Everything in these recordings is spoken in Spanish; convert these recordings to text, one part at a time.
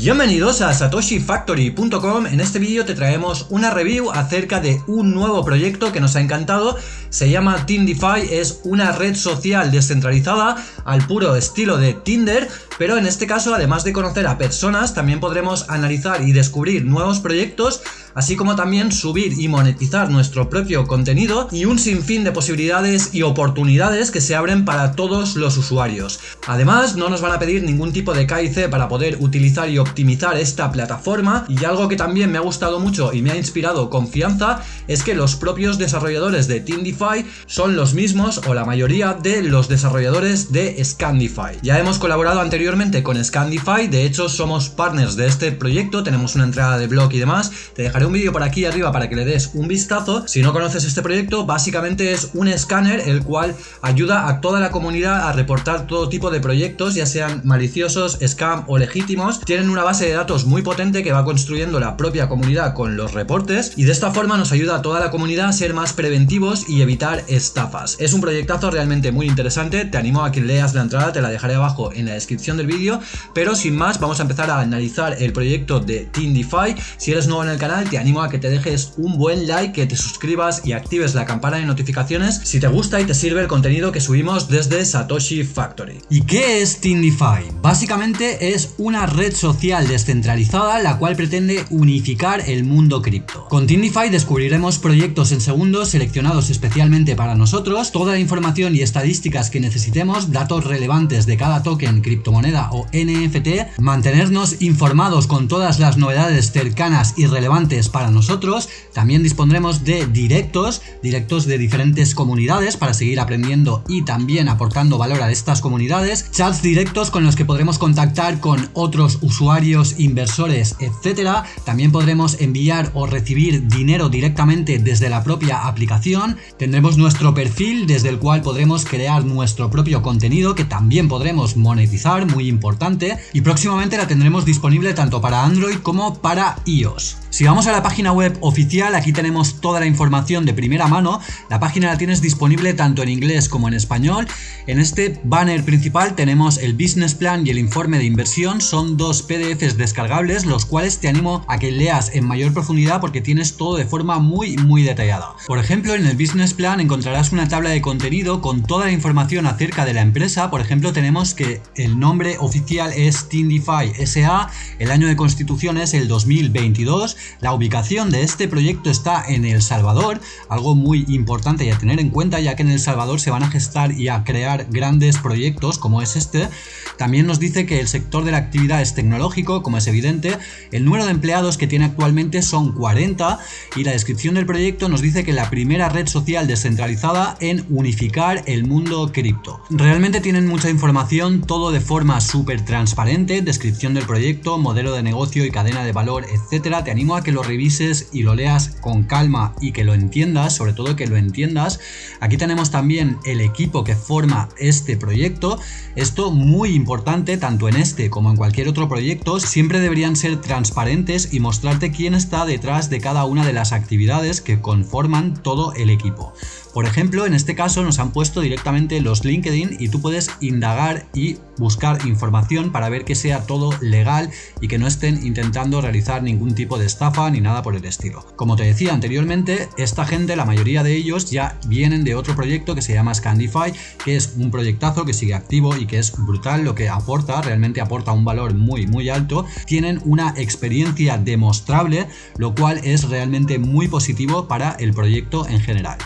Bienvenidos a satoshifactory.com, en este vídeo te traemos una review acerca de un nuevo proyecto que nos ha encantado, se llama TeamDeFi, es una red social descentralizada al puro estilo de Tinder, pero en este caso además de conocer a personas también podremos analizar y descubrir nuevos proyectos así como también subir y monetizar nuestro propio contenido y un sinfín de posibilidades y oportunidades que se abren para todos los usuarios. Además, no nos van a pedir ningún tipo de KIC para poder utilizar y optimizar esta plataforma y algo que también me ha gustado mucho y me ha inspirado confianza es que los propios desarrolladores de TeamDeFi son los mismos o la mayoría de los desarrolladores de Scandify. Ya hemos colaborado anteriormente con Scandify, de hecho somos partners de este proyecto, tenemos una entrada de blog y demás, te dejaré un vídeo por aquí arriba para que le des un vistazo. Si no conoces este proyecto, básicamente es un escáner el cual ayuda a toda la comunidad a reportar todo tipo de proyectos, ya sean maliciosos, scam o legítimos. Tienen una base de datos muy potente que va construyendo la propia comunidad con los reportes y de esta forma nos ayuda a toda la comunidad a ser más preventivos y evitar estafas. Es un proyectazo realmente muy interesante, te animo a que leas la entrada, te la dejaré abajo en la descripción del vídeo, pero sin más vamos a empezar a analizar el proyecto de TeamDeFi. Si eres nuevo en el canal, te animo a que te dejes un buen like, que te suscribas y actives la campana de notificaciones si te gusta y te sirve el contenido que subimos desde Satoshi Factory. ¿Y qué es TeamDeFi? Básicamente es una red social descentralizada la cual pretende unificar el mundo cripto. Con TeamDeFi descubriremos proyectos en segundos seleccionados especialmente para nosotros, toda la información y estadísticas que necesitemos, datos relevantes de cada token, criptomoneda o NFT, mantenernos informados con todas las novedades cercanas y relevantes para nosotros. También dispondremos de directos, directos de diferentes comunidades para seguir aprendiendo y también aportando valor a estas comunidades. Chats directos con los que podremos contactar con otros usuarios, inversores, etcétera. También podremos enviar o recibir dinero directamente desde la propia aplicación. Tendremos nuestro perfil desde el cual podremos crear nuestro propio contenido que también podremos monetizar, muy importante. Y próximamente la tendremos disponible tanto para Android como para iOS. Si vamos a la página web oficial, aquí tenemos toda la información de primera mano. La página la tienes disponible tanto en inglés como en español. En este banner principal tenemos el business plan y el informe de inversión. Son dos PDFs descargables, los cuales te animo a que leas en mayor profundidad porque tienes todo de forma muy muy detallada. Por ejemplo, en el business plan encontrarás una tabla de contenido con toda la información acerca de la empresa. Por ejemplo, tenemos que el nombre oficial es TeamDeFi SA, el año de constitución es el 2022, la ubicación de este proyecto está en El Salvador, algo muy importante y a tener en cuenta ya que en El Salvador se van a gestar y a crear grandes proyectos como es este. También nos dice que el sector de la actividad es tecnológico, como es evidente, el número de empleados que tiene actualmente son 40 y la descripción del proyecto nos dice que la primera red social descentralizada en unificar el mundo cripto. Realmente tienen mucha información, todo de forma súper transparente, descripción del proyecto, modelo de negocio y cadena de valor, etcétera. Te animo a que lo revises y lo leas con calma y que lo entiendas, sobre todo que lo entiendas. Aquí tenemos también el equipo que forma este proyecto. Esto muy importante, tanto en este como en cualquier otro proyecto, siempre deberían ser transparentes y mostrarte quién está detrás de cada una de las actividades que conforman todo el equipo. Por ejemplo, en este caso nos han puesto directamente los LinkedIn y tú puedes indagar y buscar información para ver que sea todo legal y que no estén intentando realizar ningún tipo de estafa ni nada por el estilo. Como te decía anteriormente, esta gente, la mayoría de ellos ya vienen de otro proyecto que se llama Scandify, que es un proyectazo que sigue activo y que es brutal lo que aporta, realmente aporta un valor muy muy alto. Tienen una experiencia demostrable, lo cual es realmente muy positivo para el proyecto en general.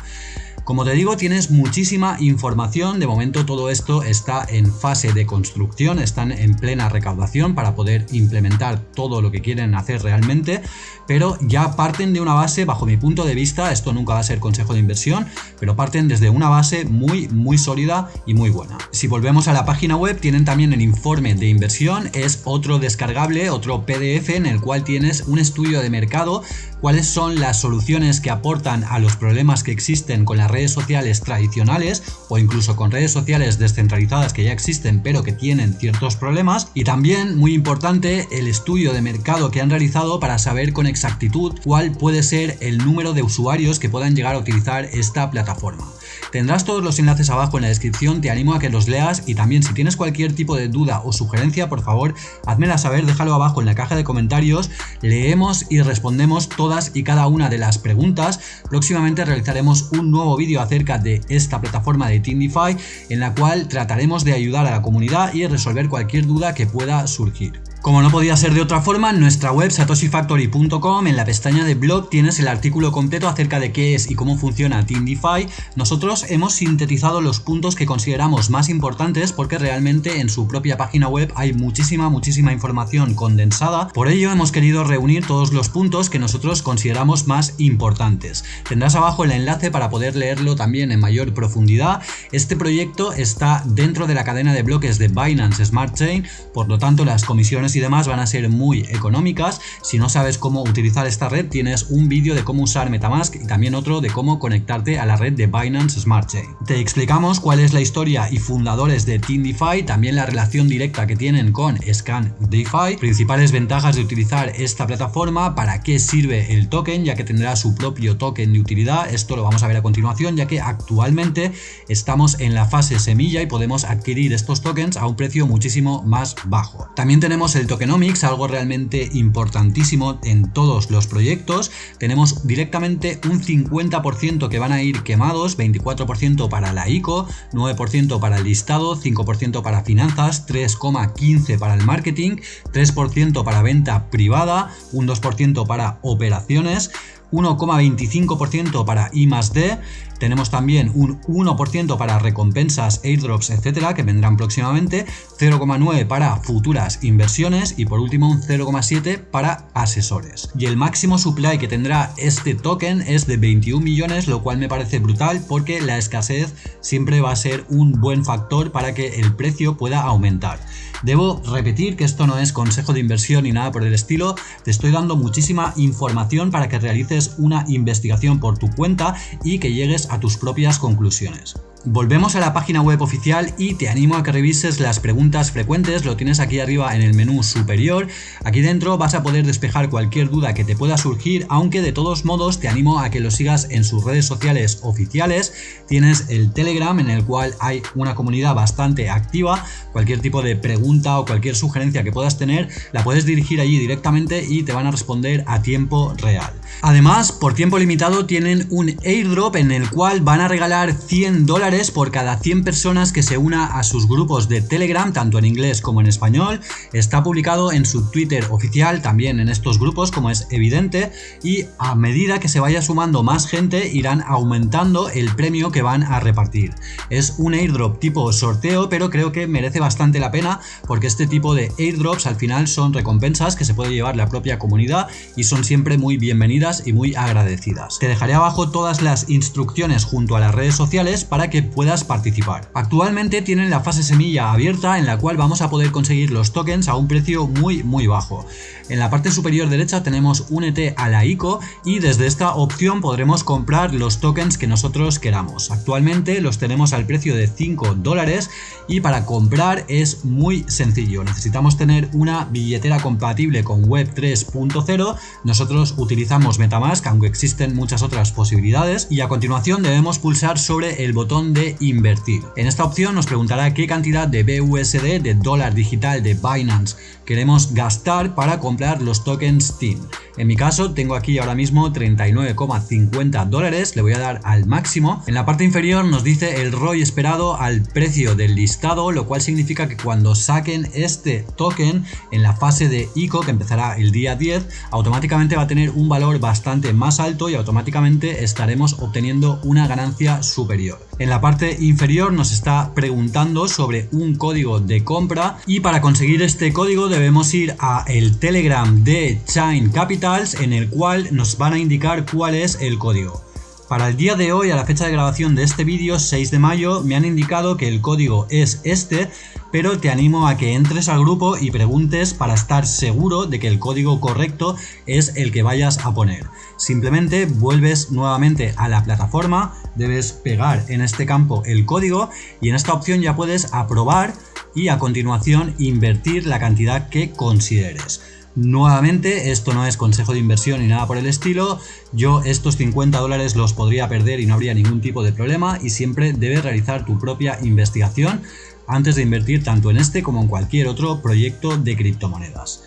Como te digo, tienes muchísima información, de momento todo esto está en fase de construcción, están en plena recaudación para poder implementar todo lo que quieren hacer realmente, pero ya parten de una base, bajo mi punto de vista, esto nunca va a ser consejo de inversión, pero parten desde una base muy muy sólida y muy buena. Si volvemos a la página web, tienen también el informe de inversión, es otro descargable, otro PDF en el cual tienes un estudio de mercado, cuáles son las soluciones que aportan a los problemas que existen con la redes sociales tradicionales o incluso con redes sociales descentralizadas que ya existen pero que tienen ciertos problemas y también muy importante el estudio de mercado que han realizado para saber con exactitud cuál puede ser el número de usuarios que puedan llegar a utilizar esta plataforma. Tendrás todos los enlaces abajo en la descripción, te animo a que los leas y también si tienes cualquier tipo de duda o sugerencia, por favor, házmela saber, déjalo abajo en la caja de comentarios, leemos y respondemos todas y cada una de las preguntas. Próximamente realizaremos un nuevo vídeo acerca de esta plataforma de TeamDeFi en la cual trataremos de ayudar a la comunidad y resolver cualquier duda que pueda surgir. Como no podía ser de otra forma, en nuestra web satoshifactory.com en la pestaña de blog tienes el artículo completo acerca de qué es y cómo funciona TeamDeFi. Nosotros hemos sintetizado los puntos que consideramos más importantes porque realmente en su propia página web hay muchísima, muchísima información condensada. Por ello hemos querido reunir todos los puntos que nosotros consideramos más importantes. Tendrás abajo el enlace para poder leerlo también en mayor profundidad. Este proyecto está dentro de la cadena de bloques de Binance Smart Chain, por lo tanto las comisiones y demás van a ser muy económicas. Si no sabes cómo utilizar esta red, tienes un vídeo de cómo usar Metamask y también otro de cómo conectarte a la red de Binance Smart Chain. Te explicamos cuál es la historia y fundadores de Team DeFi, también la relación directa que tienen con Scan DeFi, principales ventajas de utilizar esta plataforma, para qué sirve el token, ya que tendrá su propio token de utilidad. Esto lo vamos a ver a continuación, ya que actualmente estamos en la fase semilla y podemos adquirir estos tokens a un precio muchísimo más bajo. También tenemos el el tokenomics, algo realmente importantísimo en todos los proyectos. Tenemos directamente un 50% que van a ir quemados, 24% para la ICO, 9% para el listado, 5% para finanzas, 3,15% para el marketing, 3% para venta privada, un 2% para operaciones, 1,25% para I D, tenemos también un 1% para recompensas, airdrops, etcétera, que vendrán próximamente, 0,9 para futuras inversiones y por último un 0,7 para asesores. Y el máximo supply que tendrá este token es de 21 millones, lo cual me parece brutal porque la escasez siempre va a ser un buen factor para que el precio pueda aumentar. Debo repetir que esto no es consejo de inversión ni nada por el estilo, te estoy dando muchísima información para que realices una investigación por tu cuenta y que llegues a tus propias conclusiones. Volvemos a la página web oficial y te animo a que revises las preguntas frecuentes, lo tienes aquí arriba en el menú superior. Aquí dentro vas a poder despejar cualquier duda que te pueda surgir, aunque de todos modos te animo a que lo sigas en sus redes sociales oficiales. Tienes el Telegram en el cual hay una comunidad bastante activa, cualquier tipo de pregunta o cualquier sugerencia que puedas tener la puedes dirigir allí directamente y te van a responder a tiempo real. Además, por tiempo limitado tienen un airdrop en el cual van a regalar 100 dólares por cada 100 personas que se una a sus grupos de Telegram, tanto en inglés como en español. Está publicado en su Twitter oficial, también en estos grupos, como es evidente, y a medida que se vaya sumando más gente, irán aumentando el premio que van a repartir. Es un airdrop tipo sorteo, pero creo que merece bastante la pena, porque este tipo de airdrops al final son recompensas que se puede llevar la propia comunidad y son siempre muy bienvenidas y muy agradecidas. Te dejaré abajo todas las instrucciones junto a las redes sociales para que puedas participar. Actualmente tienen la fase semilla abierta en la cual vamos a poder conseguir los tokens a un precio muy muy bajo. En la parte superior derecha tenemos Únete a la ICO y desde esta opción podremos comprar los tokens que nosotros queramos. Actualmente los tenemos al precio de 5 dólares y para comprar es muy sencillo. Necesitamos tener una billetera compatible con Web 3.0. Nosotros utilizamos Metamask, aunque existen muchas otras posibilidades. Y a continuación debemos pulsar sobre el botón de invertir. En esta opción nos preguntará qué cantidad de BUSD de dólar digital de Binance queremos gastar para comprar los tokens TEAM. En mi caso tengo aquí ahora mismo 39,50 dólares, le voy a dar al máximo. En la parte inferior nos dice el ROI esperado al precio del listado, lo cual significa que cuando saquen este token en la fase de ICO, que empezará el día 10, automáticamente va a tener un valor bastante más alto y automáticamente estaremos obteniendo una ganancia superior. En la parte inferior nos está preguntando sobre un código de compra y para conseguir este código debemos ir a el Telegram de Chain En el cual nos van a indicar cuál es el código. Para el día de hoy, a la fecha de grabación de este vídeo, 6 de mayo, me han indicado que el código es este, pero te animo a que entres al grupo y preguntes para estar seguro de que el código correcto es el que vayas a poner. Simplemente vuelves nuevamente a la plataforma, debes pegar en este campo el código y en esta opción ya puedes aprobar y a continuación invertir la cantidad que consideres. Nuevamente, esto no es consejo de inversión ni nada por el estilo, yo estos 50 dólares los podría perder y no habría ningún tipo de problema y siempre debes realizar tu propia investigación antes de invertir tanto en este como en cualquier otro proyecto de criptomonedas.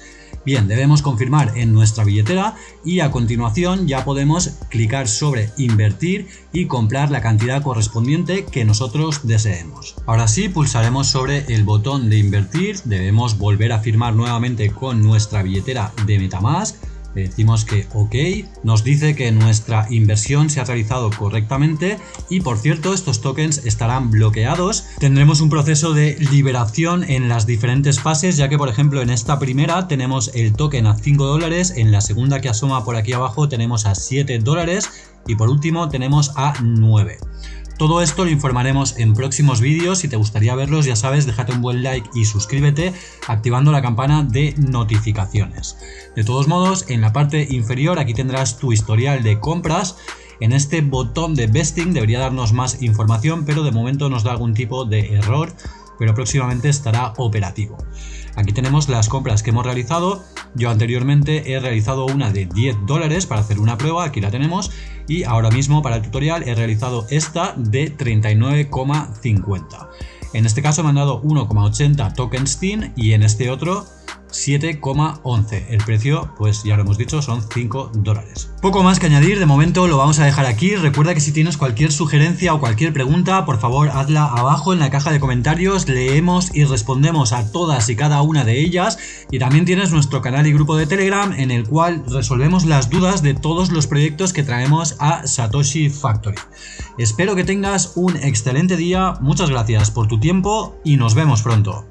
Bien, debemos confirmar en nuestra billetera y a continuación ya podemos clicar sobre invertir y comprar la cantidad correspondiente que nosotros deseemos. Ahora sí, pulsaremos sobre el botón de invertir, debemos volver a firmar nuevamente con nuestra billetera de Metamask decimos que ok, nos dice que nuestra inversión se ha realizado correctamente y por cierto estos tokens estarán bloqueados. Tendremos un proceso de liberación en las diferentes fases ya que por ejemplo en esta primera tenemos el token a 5 dólares, en la segunda que asoma por aquí abajo tenemos a 7 dólares y por último tenemos a 9. Todo esto lo informaremos en próximos vídeos, si te gustaría verlos ya sabes, déjate un buen like y suscríbete activando la campana de notificaciones. De todos modos, en la parte inferior aquí tendrás tu historial de compras, en este botón de vesting debería darnos más información, pero de momento nos da algún tipo de error, pero próximamente estará operativo. Aquí tenemos las compras que hemos realizado. Yo anteriormente he realizado una de 10 dólares para hacer una prueba, aquí la tenemos. Y ahora mismo para el tutorial he realizado esta de 39,50. En este caso me han dado 1,80 tokens Steam y en este otro 7,11. El precio, pues ya lo hemos dicho, son 5 dólares. Poco más que añadir, de momento lo vamos a dejar aquí. Recuerda que si tienes cualquier sugerencia o cualquier pregunta, por favor hazla abajo en la caja de comentarios. Leemos y respondemos a todas y cada una de ellas. Y también tienes nuestro canal y grupo de Telegram en el cual resolvemos las dudas de todos los proyectos que traemos a Satoshi Factory. Espero que tengas un excelente día, muchas gracias por tu tiempo y nos vemos pronto.